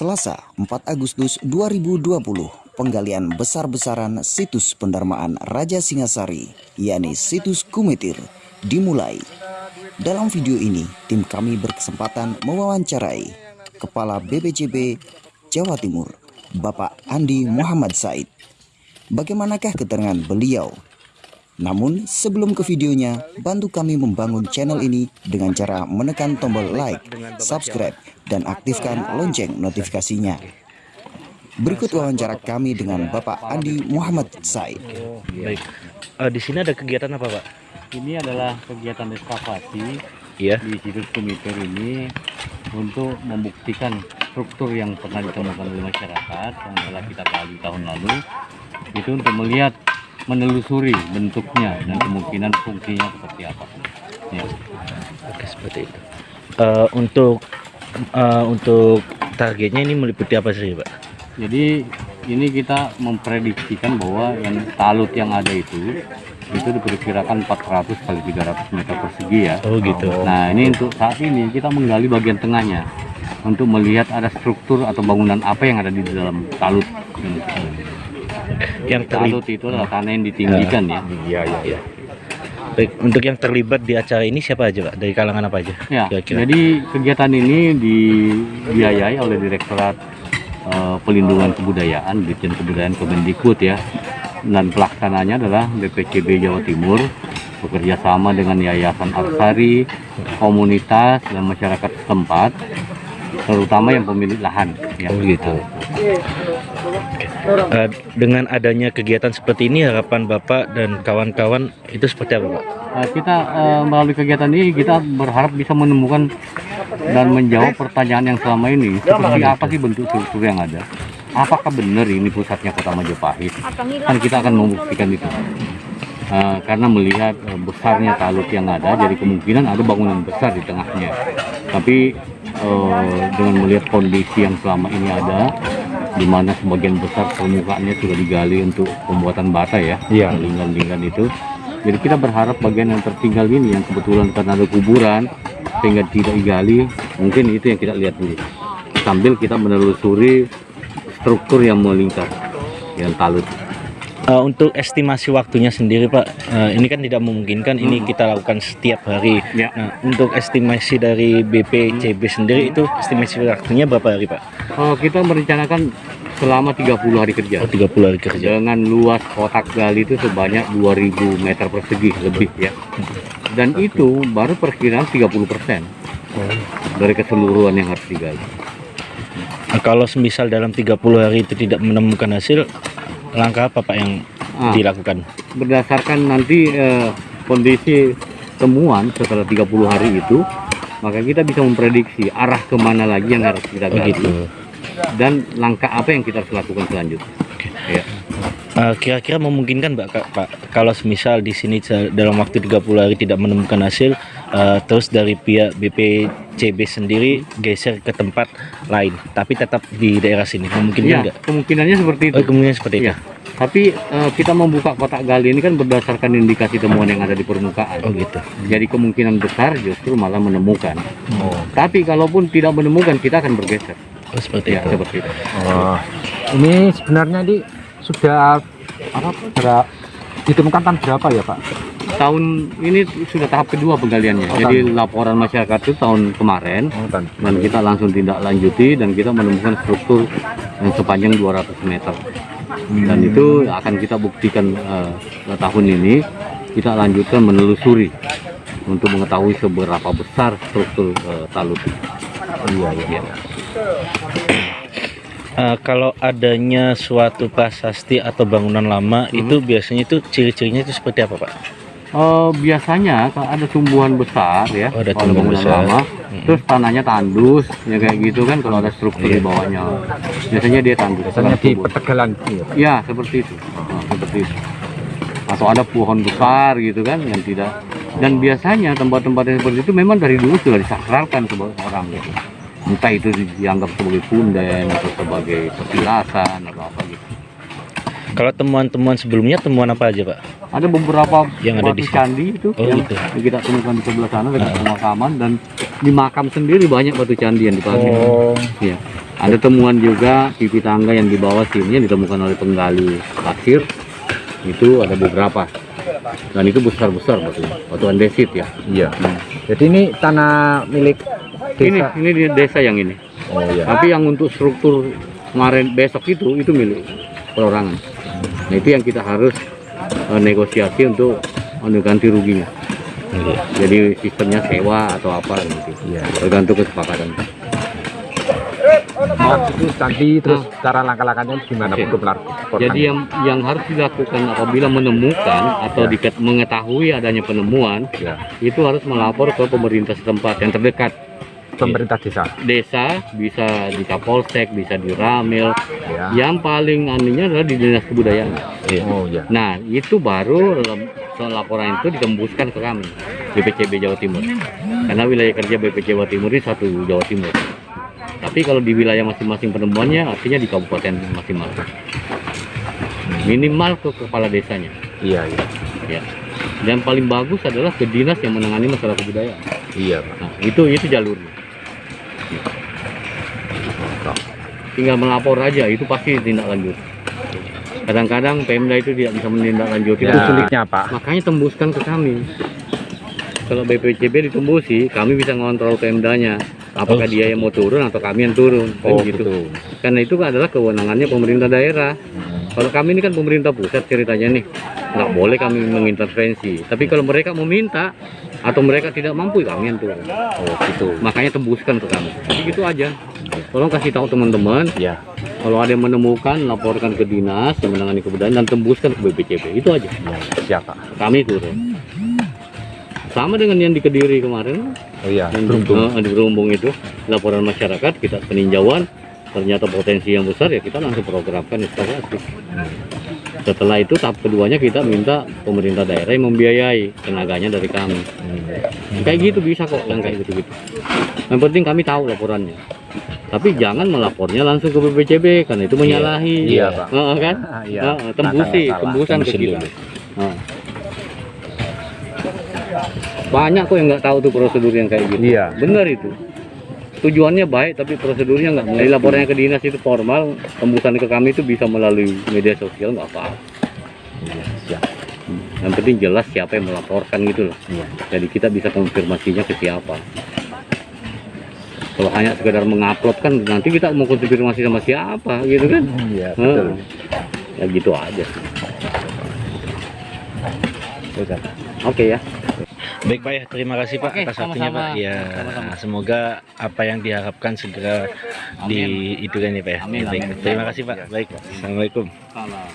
Selasa 4 Agustus 2020 penggalian besar-besaran situs pendarmaan Raja Singasari yakni situs Kumitir dimulai. Dalam video ini tim kami berkesempatan mewawancarai Kepala BPJB Jawa Timur Bapak Andi Muhammad Said. Bagaimanakah keterangan beliau namun sebelum ke videonya, bantu kami membangun channel ini dengan cara menekan tombol like, subscribe, dan aktifkan lonceng notifikasinya. Berikut wawancara kami dengan Bapak Andi Muhammad Said. Baik. Uh, di sini ada kegiatan apa, Pak? Ini adalah kegiatan ekskavasi Iya. di situs Kumitir ini untuk membuktikan struktur yang pernah ditemukan oleh masyarakat yang telah kita gali tahun lalu itu untuk melihat menelusuri bentuknya dan kemungkinan fungsinya seperti apa. Ya. Oke, seperti itu. Uh, untuk uh, untuk targetnya ini meliputi apa sih, Pak? Jadi ini kita memprediksikan bahwa yang talut yang ada itu itu diperkirakan 400 kali 300 meter persegi ya. Oh, gitu. Nah ini untuk saat ini kita menggali bagian tengahnya untuk melihat ada struktur atau bangunan apa yang ada di dalam talut. Yang terlibat itu adalah tanah yang ditinggikan ya. Iya, iya, iya. Baik, untuk yang terlibat di acara ini siapa aja, Pak? Dari kalangan apa aja? Ya, Kira-kira. jadi kegiatan ini dibiayai oleh Direktorat eh, Pelindungan Kebudayaan, Ditjen Kebudayaan Kemendikbud ya. Dan pelaksananya adalah BPCB Jawa Timur bekerja sama dengan Yayasan Arsari, komunitas dan masyarakat setempat, terutama yang pemilik lahan. Ya. Oh, gitu. Uh, dengan adanya kegiatan seperti ini harapan Bapak dan kawan-kawan itu seperti apa, Pak? Eh, kita eh, melalui kegiatan ini kita berharap bisa menemukan dan menjawab pertanyaan yang selama ini seperti apa sih bentuk struktur yang ada apakah benar ini pusatnya kota Majapahit kan kita akan membuktikan itu Eh, karena melihat eh, besarnya talut yang ada jadi kemungkinan ada bangunan besar di tengahnya tapi eh, dengan melihat kondisi yang selama ini ada di mana sebagian besar permukaannya sudah digali untuk pembuatan bata ya Iya. linggan-linggan itu jadi kita berharap bagian yang tertinggal ini yang kebetulan karena ada kuburan sehingga tidak digali, mungkin itu yang kita lihat dulu. Sambil kita menelusuri struktur yang melingkar yang talut. Uh, untuk estimasi waktunya sendiri Pak, uh, ini kan tidak memungkinkan ini kita lakukan setiap hari. Ya. Nah, untuk estimasi dari BPCB sendiri itu estimasi waktunya berapa hari Pak? Oh, kita merencanakan selama 30 hari kerja. Oh, 30 hari kerja. Dengan luas kotak gali itu sebanyak 2000 meter persegi lebih ya. Dan itu baru perkiraan 30% dari keseluruhan yang harus digali. Nah, kalau semisal dalam 30 hari itu tidak menemukan hasil, langkah apa Pak yang Ah. dilakukan? berdasarkan nanti eh, kondisi temuan setelah 30 hari itu maka kita bisa memprediksi arah ke mana lagi yang harus kita Oh, gali gitu. dan langkah apa yang kita harus lakukan selanjutnya ya. Uh, Kira-kira memungkinkan Pak, Pak kalau semisal di sini dalam waktu 30 hari tidak menemukan hasil, uh, terus dari pihak BPCB sendiri geser ke tempat lain, tapi tetap di daerah sini, memungkinkan Ya, nggak? kemungkinannya seperti itu Oh, kemungkinan seperti itu. Iya. tapi eh, kita membuka kotak gali ini kan berdasarkan indikasi temuan yang ada di permukaan Oh gitu. jadi kemungkinan besar justru malah menemukan Oh, tapi kalaupun tidak menemukan kita akan bergeser oh seperti ya itu. seperti itu Oh, ini sebenarnya di sudah apa berapa ditemukan tahun berapa ya Pak? Tahun ini sudah tahap kedua penggaliannya. Oh, jadi laporan masyarakat itu tahun kemarin. Oh, dan kita langsung tindak lanjuti dan kita menemukan struktur yang sepanjang 200 meter. Dan itu akan kita buktikan eh, tahun ini. Kita lanjutkan menelusuri untuk mengetahui seberapa besar struktur eh, talut Iya, iya. Uh, kalau adanya suatu prasasti atau bangunan lama Mhm. itu biasanya itu ciri-cirinya itu seperti apa Pak? Eh, biasanya kalau ada tumbuhan besar ya Oh, ada kalau tumbuhan bangunan besar. lama Mhm. terus tanahnya tandus ya kayak gitu kan kalau ada struktur Iya. di bawahnya biasanya dia tandus Biasanya di ya. Ya, seperti itu. Nah, seperti itu. Atau ada pohon besar gitu kan yang tidak dan biasanya tempat-tempat yang seperti itu memang dari dulu sudah disakralkan sebagai orang gitu. Entah itu dianggap sebagai punden atau sebagai petilasan atau apa gitu. Kalau temuan-temuan sebelumnya temuan apa aja Pak? Ada beberapa Yang ada batu di candi itu Oh, yang gitu. kita temukan di sebelah sana dekat Ah. pemakaman dan di makam sendiri banyak batu candi yang dipasang. Oh, Iya. Ada temuan juga pipi tangga yang di bawah sini yang ditemukan oleh penggali pasir itu ada beberapa dan itu besar-besar batu batu andesit ya. Iya. Jadi ini tanah milik Ini desa. ini di desa yang ini. Oh iya. Tapi yang untuk struktur kemarin besok itu itu milik perorangan. Nah itu yang kita harus eh, negosiasi untuk anu, ganti ruginya. Jadi sistemnya sewa atau apa gitu. Iya. Tergantung kesepakatan. Nah, itu nanti terus cara langkah-langkahnya gimana Oke. untuk melakukan? Jadi yang yang harus dilakukan apabila menemukan atau Ya. diket- mengetahui adanya penemuan ya, itu harus melapor ke pemerintah setempat yang terdekat. Pemerintah desa. Desa bisa di Kapolsek, bisa di Ramil. Ya. Yang paling anunya adalah di Dinas Kebudayaan. Oh iya. Nah, itu baru laporan itu ditembuskan ke kami BPCB Jawa Timur. Karena wilayah kerja BPC Jawa Timur ini satu Jawa Timur. Tapi kalau di wilayah masing-masing penemuannya artinya di kabupaten masing-masing. Minimal ke kepala desanya. Iya, iya. Ya. Dan paling bagus adalah ke dinas yang menangani masalah kebudayaan. Iya, Pak. Nah, itu itu jalurnya. Tinggal melapor aja, itu pasti tindak lanjut. Kadang-kadang Pemda itu tidak bisa menindaklanjuti. Itu sulitnya, Pak. Makanya tembuskan ke kami. Kalau BPCB ditembusi, kami bisa ngontrol Pemdanya. Apakah Oh, dia yang mau turun atau kami yang turun, kan Oh, gitu. betul. Karena itu adalah kewenangannya pemerintah daerah. Kalau kami ini kan pemerintah pusat ceritanya nih, nggak boleh kami mengintervensi. Tapi kalau mereka meminta atau mereka tidak mampu, kami yang turun. Oh, gitu. Makanya tembuskan ke kami. Jadi gitu aja. Tolong kasih tahu teman-teman, Ya. kalau ada yang menemukan, laporkan ke dinas yang menangani kebudayaan dan tembuskan ke BPCB. Itu aja. ya. Siapa? Kami turun. Sama dengan yang di Kediri kemarin, Oh iya, yang beruntung. di, eh, di Berumbung itu, laporan masyarakat, kita peninjauan, ternyata potensi yang besar ya kita langsung programkan instalasi. Setelah itu tahap keduanya kita minta pemerintah daerah yang membiayai tenaganya dari kami. Kayak gitu bisa kok yang kayak gitu-gitu. Yang penting kami tahu laporannya. Tapi jangan melapornya langsung ke BPCB karena itu menyalahi. Iya, Pak. Heeh, kan? Iya. Heeh, tembusi, salah. tembusan ke kita. Heeh. Banyak kok yang nggak tahu tuh prosedur yang kayak gitu. Iya. Benar itu. Tujuannya baik tapi prosedurnya nggak. Jadi laporannya ke dinas itu formal, tembusan ke kami itu bisa melalui media sosial nggak apa-apa. Iya, siap. Yang penting jelas siapa yang melaporkan gitu loh. Iya. Jadi kita bisa konfirmasinya ke siapa. Kalau hanya sekedar mengupload kan nanti kita mau konfirmasi sama siapa gitu kan? Iya, betul. Ya gitu aja. Oke ya. Baik Pak ya, terima kasih Pak Oke, atas waktunya. Pak. Ya, Sama-sama. semoga apa yang diharapkan segera di itu kan ya Pak ya. Amin, Baik, amin. terima kasih Pak. Baik, Assalamualaikum. Salam.